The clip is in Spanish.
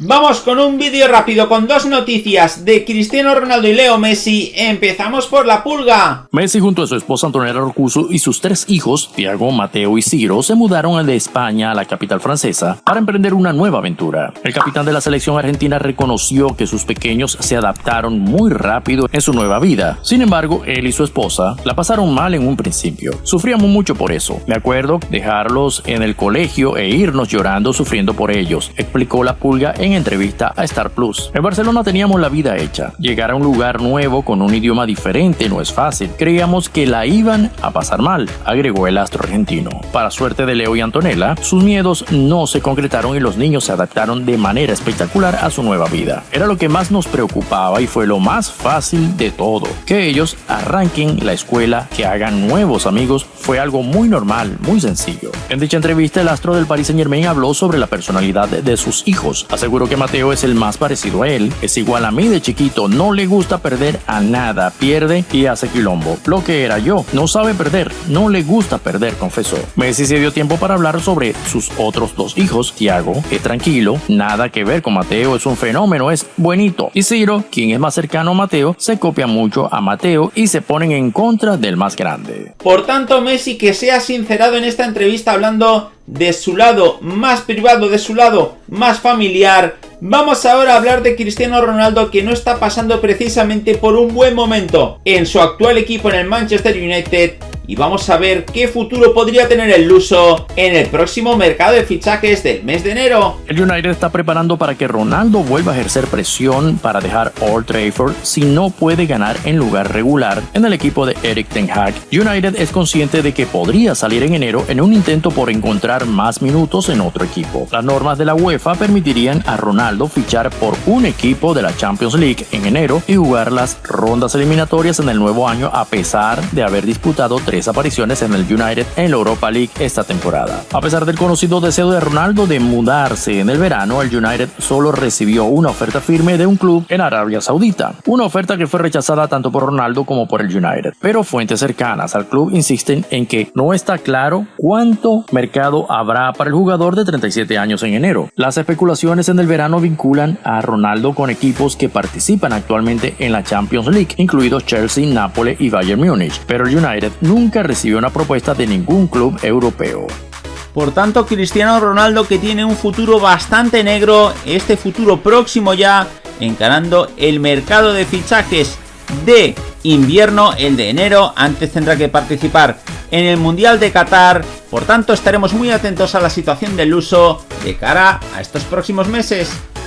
Vamos con un vídeo rápido con dos noticias de Cristiano Ronaldo y Leo Messi. Empezamos por la pulga. Messi junto a su esposa Antonella Rocuso y sus tres hijos, Tiago, Mateo y Ciro, se mudaron de España a la capital francesa para emprender una nueva aventura. El capitán de la selección argentina reconoció que sus pequeños se adaptaron muy rápido en su nueva vida. Sin embargo, él y su esposa la pasaron mal en un principio. Sufríamos mucho por eso. Me acuerdo dejarlos en el colegio e irnos llorando sufriendo por ellos, explicó la pulga entrevista a Star Plus. En Barcelona teníamos la vida hecha. Llegar a un lugar nuevo con un idioma diferente no es fácil. Creíamos que la iban a pasar mal, agregó el astro argentino. Para suerte de Leo y Antonella, sus miedos no se concretaron y los niños se adaptaron de manera espectacular a su nueva vida. Era lo que más nos preocupaba y fue lo más fácil de todo. Que ellos arranquen la escuela, que hagan nuevos amigos, fue algo muy normal, muy sencillo. En dicha entrevista, el astro del Paris Saint Germain habló sobre la personalidad de sus hijos. Aseguró que Mateo es el más parecido a él. Es igual a mí de chiquito, no le gusta perder a nada, pierde y hace quilombo. Lo que era yo, no sabe perder, no le gusta perder, confesó. Messi se dio tiempo para hablar sobre sus otros dos hijos, Tiago, es tranquilo, nada que ver con Mateo, es un fenómeno, es buenito. Y Ciro, quien es más cercano a Mateo, se copia mucho a Mateo y se ponen en contra del más grande. Por tanto, Messi que se ha sincerado en esta entrevista hablando de su lado más privado, de su lado más familiar. Vamos ahora a hablar de Cristiano Ronaldo que no está pasando precisamente por un buen momento en su actual equipo en el Manchester United y vamos a ver qué futuro podría tener el luso en el próximo mercado de fichajes del mes de enero. El United está preparando para que Ronaldo vuelva a ejercer presión para dejar Old Trafford si no puede ganar en lugar regular en el equipo de Eric Ten Hag. United es consciente de que podría salir en enero en un intento por encontrar más minutos en otro equipo. Las normas de la UEFA permitirían a Ronaldo fichar por un equipo de la Champions League en enero y jugar las rondas eliminatorias en el nuevo año a pesar de haber disputado tres apariciones en el United en la Europa League esta temporada. A pesar del conocido deseo de Ronaldo de mudarse en el verano, el United solo recibió una oferta firme de un club en Arabia Saudita, una oferta que fue rechazada tanto por Ronaldo como por el United. Pero fuentes cercanas al club insisten en que no está claro cuánto mercado habrá para el jugador de 37 años en enero. Las especulaciones en el verano vinculan a Ronaldo con equipos que participan actualmente en la Champions League, incluidos Chelsea, Nápoles y Bayern Múnich, pero el United nunca recibió una propuesta de ningún club europeo. Por tanto, Cristiano Ronaldo que tiene un futuro bastante negro, este futuro próximo ya, encarando el mercado de fichajes de invierno, el de enero, antes tendrá que participar en el Mundial de Qatar, por tanto estaremos muy atentos a la situación del uso de cara a estos próximos meses.